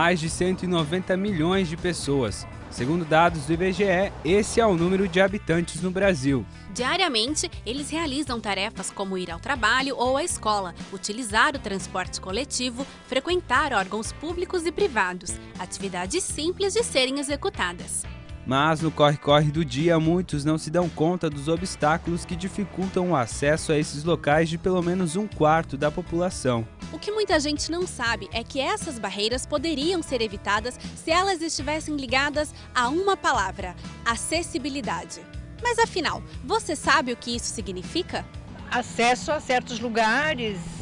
mais de 190 milhões de pessoas. Segundo dados do IBGE, esse é o número de habitantes no Brasil. Diariamente, eles realizam tarefas como ir ao trabalho ou à escola, utilizar o transporte coletivo, frequentar órgãos públicos e privados, atividades simples de serem executadas. Mas no corre-corre do dia, muitos não se dão conta dos obstáculos que dificultam o acesso a esses locais de pelo menos um quarto da população. O que muita gente não sabe é que essas barreiras poderiam ser evitadas se elas estivessem ligadas a uma palavra: acessibilidade. Mas afinal, você sabe o que isso significa? Acesso a certos lugares.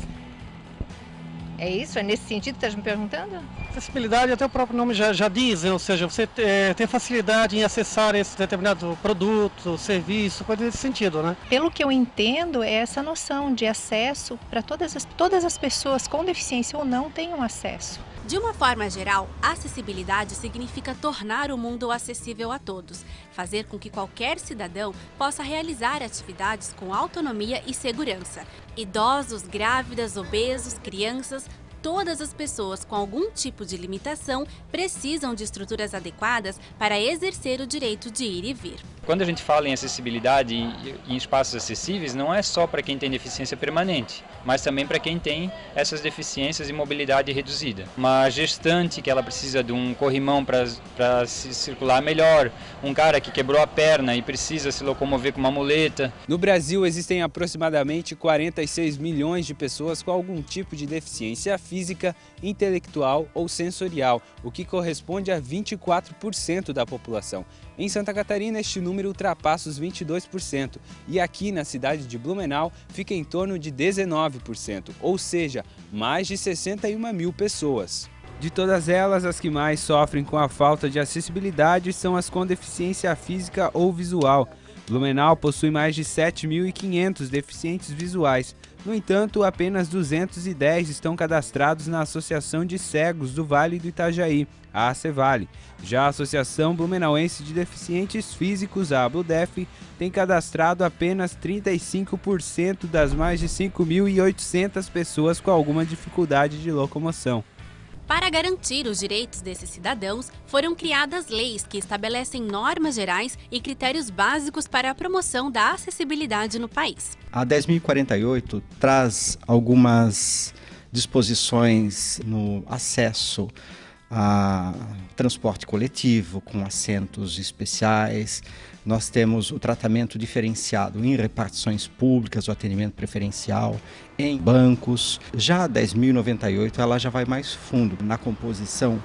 É isso? É nesse sentido que está me perguntando? Acessibilidade, até o próprio nome já, já diz, ou seja, você é, tem facilidade em acessar esse determinado produto, serviço, coisa nesse sentido, né? Pelo que eu entendo, é essa noção de acesso para todas as, todas as pessoas com deficiência ou não tenham acesso. De uma forma geral, acessibilidade significa tornar o mundo acessível a todos, fazer com que qualquer cidadão possa realizar atividades com autonomia e segurança. Idosos, grávidas, obesos, crianças, todas as pessoas com algum tipo de limitação precisam de estruturas adequadas para exercer o direito de ir e vir. Quando a gente fala em acessibilidade em espaços acessíveis, não é só para quem tem deficiência permanente, mas também para quem tem essas deficiências e mobilidade reduzida. Uma gestante que ela precisa de um corrimão para se circular melhor, um cara que quebrou a perna e precisa se locomover com uma muleta. No Brasil existem aproximadamente 46 milhões de pessoas com algum tipo de deficiência física, intelectual ou sensorial, o que corresponde a 24% da população. Em Santa Catarina, este número ultrapassa os 22% e aqui na cidade de Blumenau fica em torno de 19%, ou seja, mais de 61 mil pessoas. De todas elas, as que mais sofrem com a falta de acessibilidade são as com deficiência física ou visual. Blumenau possui mais de 7.500 deficientes visuais, no entanto, apenas 210 estão cadastrados na Associação de Cegos do Vale do Itajaí, a ACEVALE. Já a Associação Blumenauense de Deficientes Físicos, a ABLUDEF, tem cadastrado apenas 35% das mais de 5.800 pessoas com alguma dificuldade de locomoção. Para garantir os direitos desses cidadãos, foram criadas leis que estabelecem normas gerais e critérios básicos para a promoção da acessibilidade no país. A 10.048 traz algumas disposições no acesso a transporte coletivo com assentos especiais. Nós temos o tratamento diferenciado em repartições públicas, o atendimento preferencial em bancos. Já a 10.098 ela já vai mais fundo na composição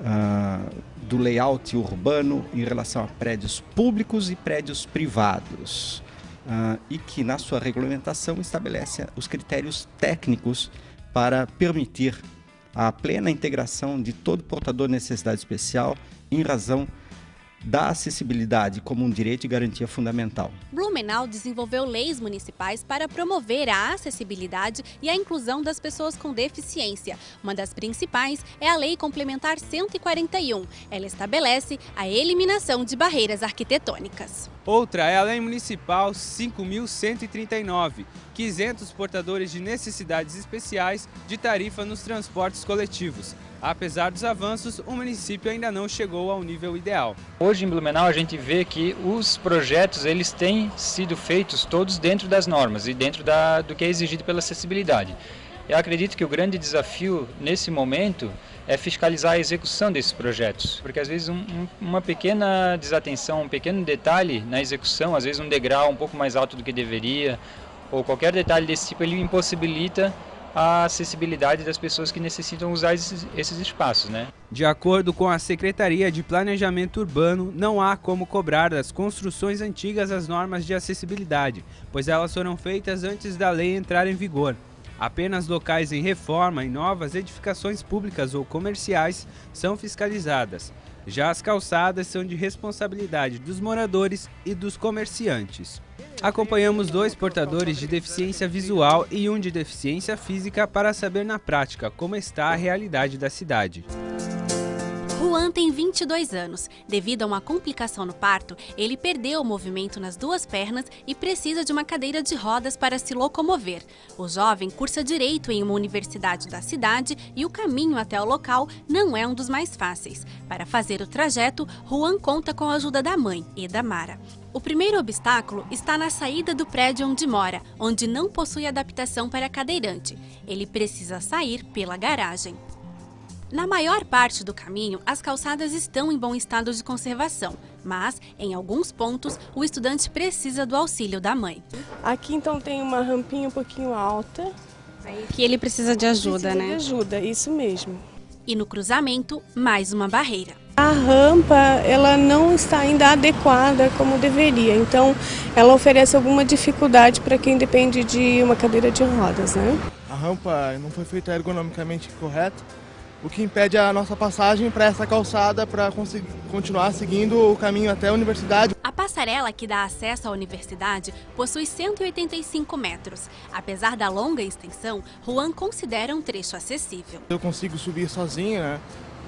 uh, do layout urbano em relação a prédios públicos e prédios privados. Uh, e que na sua regulamentação estabelece os critérios técnicos para permitir a plena integração de todo portador de necessidade especial em razão da acessibilidade como um direito e garantia fundamental. Blumenau desenvolveu leis municipais para promover a acessibilidade e a inclusão das pessoas com deficiência. Uma das principais é a Lei Complementar 141. Ela estabelece a eliminação de barreiras arquitetônicas. Outra é a Lei Municipal 5.139, que isenta os portadores de necessidades especiais de tarifa nos transportes coletivos. Apesar dos avanços, o município ainda não chegou ao nível ideal. Hoje em Blumenau a gente vê que os projetos eles têm sido feitos todos dentro das normas e dentro da, do que é exigido pela acessibilidade. Eu acredito que o grande desafio nesse momento é fiscalizar a execução desses projetos, porque às vezes um, um, uma pequena desatenção, um pequeno detalhe na execução, às vezes um degrau um pouco mais alto do que deveria, ou qualquer detalhe desse tipo, ele impossibilita a acessibilidade das pessoas que necessitam usar esses, esses, espaços. Né? De acordo com a Secretaria de Planejamento Urbano, não há como cobrar das construções antigas as normas de acessibilidade, pois elas foram feitas antes da lei entrar em vigor. Apenas locais em reforma e novas edificações públicas ou comerciais são fiscalizadas. Já as calçadas são de responsabilidade dos moradores e dos comerciantes. Acompanhamos dois portadores de deficiência visual e um de deficiência física para saber na prática como está a realidade da cidade. Juan tem 22 anos. Devido a uma complicação no parto, ele perdeu o movimento nas duas pernas e precisa de uma cadeira de rodas para se locomover. O jovem cursa direito em uma universidade da cidade e o caminho até o local não é um dos mais fáceis. Para fazer o trajeto, Juan conta com a ajuda da mãe e da Mara. O primeiro obstáculo está na saída do prédio onde mora, onde não possui adaptação para cadeirante. Ele precisa sair pela garagem. Na maior parte do caminho, as calçadas estão em bom estado de conservação, mas, em alguns pontos, o estudante precisa do auxílio da mãe. Aqui, então, tem uma rampinha um pouquinho alta. Que ele precisa de ajuda, precisa né? de ajuda, isso mesmo. E no cruzamento, mais uma barreira. A rampa, ela não está ainda adequada como deveria, então ela oferece alguma dificuldade para quem depende de uma cadeira de rodas, né? A rampa não foi feita ergonomicamente correta, o que impede a nossa passagem para essa calçada para continuar seguindo o caminho até a universidade. A passarela que dá acesso à universidade possui 185 metros. Apesar da longa extensão, Juan considera um trecho acessível. Eu consigo subir sozinho, né,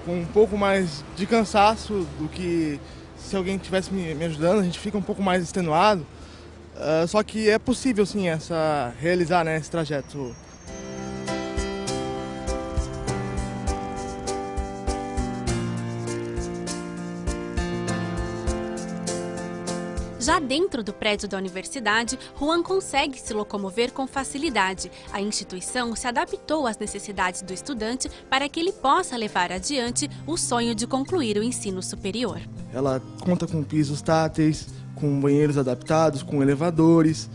com um pouco mais de cansaço do que se alguém tivesse me, me ajudando, a gente fica um pouco mais extenuado. Uh, só que é possível sim essa, realizar né, esse trajeto Já dentro do prédio da universidade, Juan consegue se locomover com facilidade. A instituição se adaptou às necessidades do estudante para que ele possa levar adiante o sonho de concluir o ensino superior. Ela conta com pisos táteis, com banheiros adaptados, com elevadores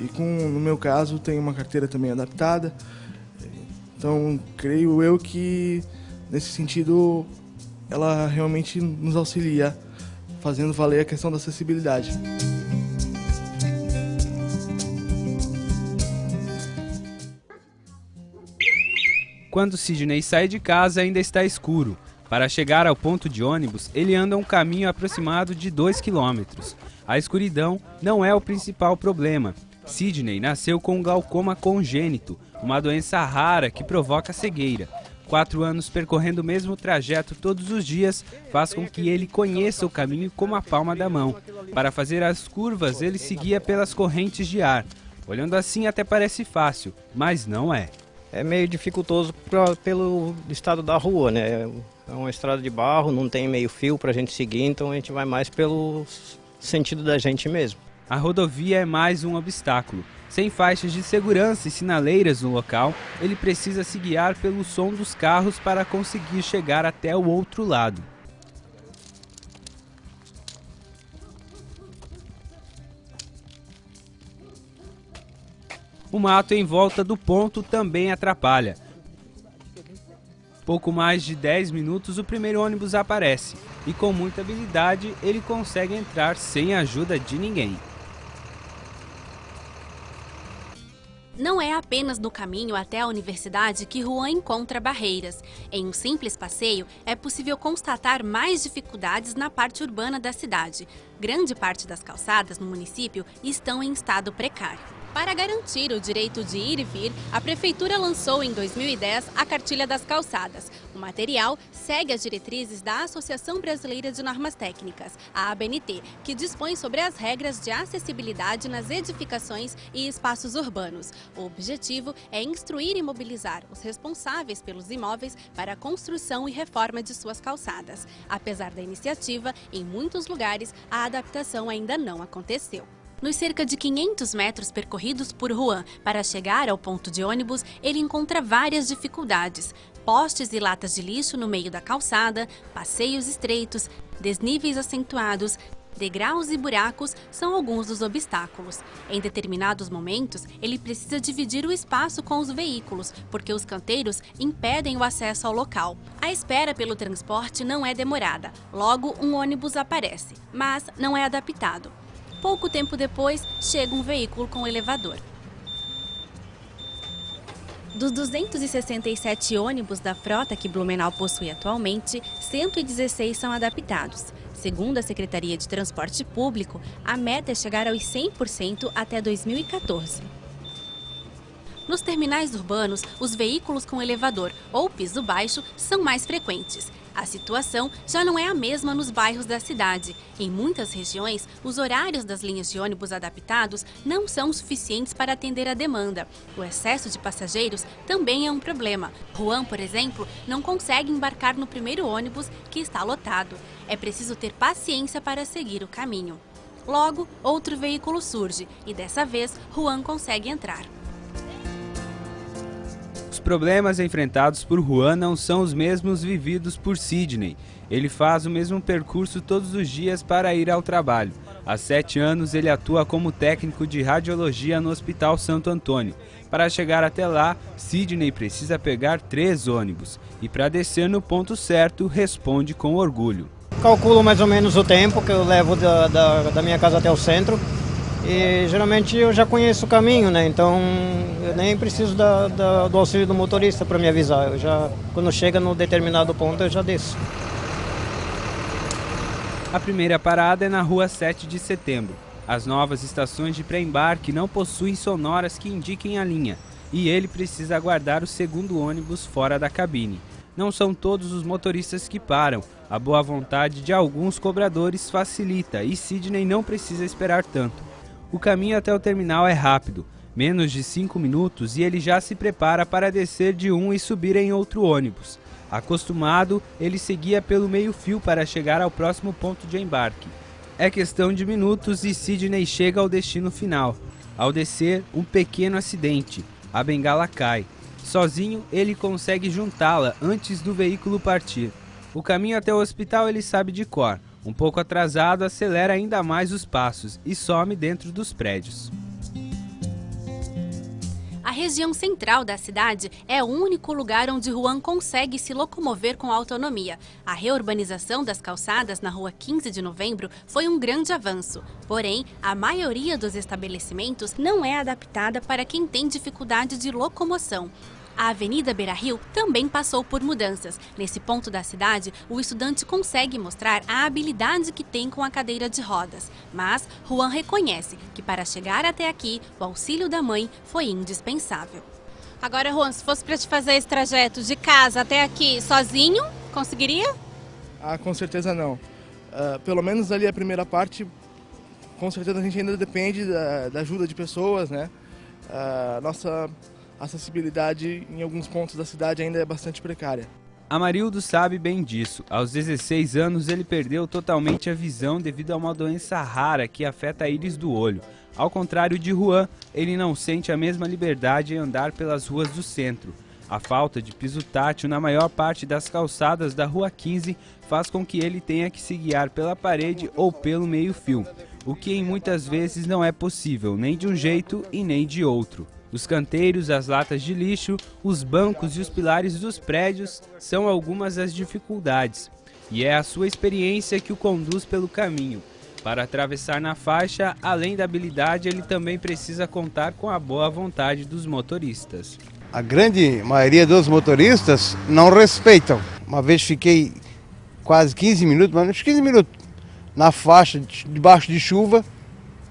e com, no meu caso, tem uma carteira também adaptada. Então, creio eu que nesse sentido ela realmente nos auxilia fazendo valer a questão da acessibilidade. Quando Sidney sai de casa, ainda está escuro. Para chegar ao ponto de ônibus, ele anda um caminho aproximado de 2 quilômetros. A escuridão não é o principal problema. Sidney nasceu com glaucoma congênito, uma doença rara que provoca cegueira. Quatro anos percorrendo o mesmo trajeto todos os dias faz com que ele conheça o caminho como a palma da mão. Para fazer as curvas, ele seguia pelas correntes de ar. Olhando assim até parece fácil, mas não é. É meio dificultoso pra, pelo estado da rua, né? É uma estrada de barro, não tem meio fio para a gente seguir, então a gente vai mais pelo sentido da gente mesmo. A rodovia é mais um obstáculo. Sem faixas de segurança e sinaleiras no local, ele precisa se guiar pelo som dos carros para conseguir chegar até o outro lado. O mato em volta do ponto também atrapalha. Pouco mais de 10 minutos o primeiro ônibus aparece e com muita habilidade ele consegue entrar sem a ajuda de ninguém. Não é apenas no caminho até a universidade que Juan encontra barreiras. Em um simples passeio, é possível constatar mais dificuldades na parte urbana da cidade. Grande parte das calçadas no município estão em estado precário. Para garantir o direito de ir e vir, a Prefeitura lançou em 2010 a Cartilha das Calçadas. O material segue as diretrizes da Associação Brasileira de Normas Técnicas, a ABNT, que dispõe sobre as regras de acessibilidade nas edificações e espaços urbanos. O objetivo é instruir e mobilizar os responsáveis pelos imóveis para a construção e reforma de suas calçadas. Apesar da iniciativa, em muitos lugares a adaptação ainda não aconteceu. Nos cerca de 500 metros percorridos por Juan para chegar ao ponto de ônibus, ele encontra várias dificuldades. Postes e latas de lixo no meio da calçada, passeios estreitos, desníveis acentuados, degraus e buracos são alguns dos obstáculos. Em determinados momentos, ele precisa dividir o espaço com os veículos, porque os canteiros impedem o acesso ao local. A espera pelo transporte não é demorada, logo um ônibus aparece, mas não é adaptado. Pouco tempo depois, chega um veículo com elevador. Dos 267 ônibus da frota que Blumenau possui atualmente, 116 são adaptados. Segundo a Secretaria de Transporte Público, a meta é chegar aos 100% até 2014. Nos terminais urbanos, os veículos com elevador ou piso baixo são mais frequentes. A situação já não é a mesma nos bairros da cidade. Em muitas regiões, os horários das linhas de ônibus adaptados não são suficientes para atender a demanda. O excesso de passageiros também é um problema. Juan, por exemplo, não consegue embarcar no primeiro ônibus que está lotado. É preciso ter paciência para seguir o caminho. Logo, outro veículo surge e dessa vez Juan consegue entrar. Problemas enfrentados por Juan não são os mesmos vividos por Sidney. Ele faz o mesmo percurso todos os dias para ir ao trabalho. Há sete anos, ele atua como técnico de radiologia no Hospital Santo Antônio. Para chegar até lá, Sidney precisa pegar três ônibus. E para descer no ponto certo, responde com orgulho. Calculo mais ou menos o tempo que eu levo da, da, da minha casa até o centro. E geralmente eu já conheço o caminho, né? Então eu nem preciso da, da, do auxílio do motorista para me avisar. Eu já, quando chega no determinado ponto, eu já desço. A primeira parada é na rua 7 de setembro. As novas estações de pré-embarque não possuem sonoras que indiquem a linha, e ele precisa aguardar o segundo ônibus fora da cabine. Não são todos os motoristas que param. A boa vontade de alguns cobradores facilita e Sidney não precisa esperar tanto. O caminho até o terminal é rápido, menos de 5 minutos e ele já se prepara para descer de um e subir em outro ônibus. Acostumado, ele seguia pelo meio-fio para chegar ao próximo ponto de embarque. É questão de minutos e Sidney chega ao destino final. Ao descer, um pequeno acidente. A bengala cai. Sozinho, ele consegue juntá-la antes do veículo partir. O caminho até o hospital ele sabe de cor. Um pouco atrasado, acelera ainda mais os passos e some dentro dos prédios. A região central da cidade é o único lugar onde Juan consegue se locomover com autonomia. A reurbanização das calçadas na rua 15 de novembro foi um grande avanço. Porém, a maioria dos estabelecimentos não é adaptada para quem tem dificuldade de locomoção. A Avenida Beira Rio também passou por mudanças. Nesse ponto da cidade, o estudante consegue mostrar a habilidade que tem com a cadeira de rodas. Mas Juan reconhece que para chegar até aqui, o auxílio da mãe foi indispensável. Agora, Juan, se fosse para te fazer esse trajeto de casa até aqui sozinho, conseguiria? Ah, com certeza não. Uh, pelo menos ali a primeira parte, com certeza a gente ainda depende da, da ajuda de pessoas, né? Uh, nossa a acessibilidade em alguns pontos da cidade ainda é bastante precária. Amarildo sabe bem disso. Aos 16 anos, ele perdeu totalmente a visão devido a uma doença rara que afeta a íris do olho. Ao contrário de Juan, ele não sente a mesma liberdade em andar pelas ruas do centro. A falta de piso tátil na maior parte das calçadas da Rua 15 faz com que ele tenha que se guiar pela parede ou pelo meio-fio, o que em muitas vezes não é possível nem de um jeito e nem de outro. Os canteiros, as latas de lixo, os bancos e os pilares dos prédios são algumas das dificuldades, e é a sua experiência que o conduz pelo caminho. Para atravessar na faixa, além da habilidade, ele também precisa contar com a boa vontade dos motoristas. A grande maioria dos motoristas não respeitam. Uma vez fiquei quase 15 minutos, mas uns 15 minutos, na faixa, debaixo de chuva,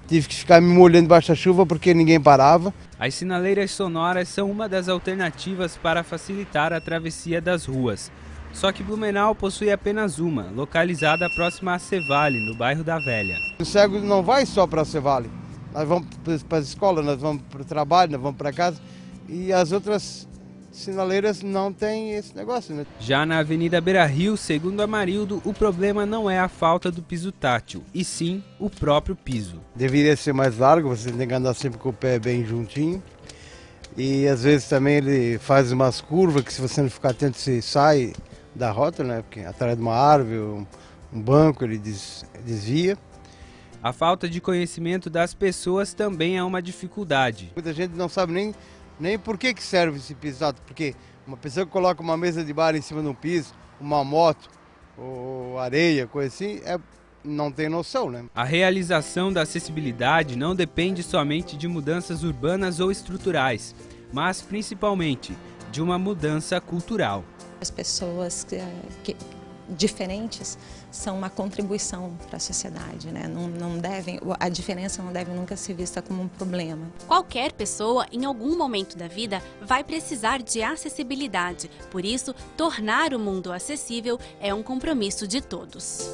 tive que ficar me molhando debaixo da chuva porque ninguém parava. As sinaleiras sonoras são uma das alternativas para facilitar a travessia das ruas. Só que Blumenau possui apenas uma, localizada próxima a Cevale, no bairro da Velha. O cego não vai só para Cevale. Nós vamos para a escola, nós vamos para o trabalho, nós vamos para casa. E as outras sinaleiras não têm esse negócio, né? Já na Avenida Beira Rio, segundo Amarildo, o problema não é a falta do piso tátil, e sim o próprio piso. Deveria ser mais largo, você tem que andar sempre com o pé bem juntinho. E às vezes também ele faz umas curvas que se você não ficar atento você sai da rota, né? Porque atrás de uma árvore, um, um banco ele des, desvia. A falta de conhecimento das pessoas também é uma dificuldade. Muita gente não sabe nem nem por que, que serve esse piso alto, porque uma pessoa que coloca uma mesa de bar em cima de um piso, uma moto, ou areia, coisa assim, é, não tem noção, né? A realização da acessibilidade não depende somente de mudanças urbanas ou estruturais, mas principalmente de uma mudança cultural. As pessoas que, que diferentes são uma contribuição para a sociedade, né? Não, não devem, a diferença não deve nunca ser vista como um problema. Qualquer pessoa, em algum momento da vida, vai precisar de acessibilidade. Por isso, tornar o mundo acessível é um compromisso de todos.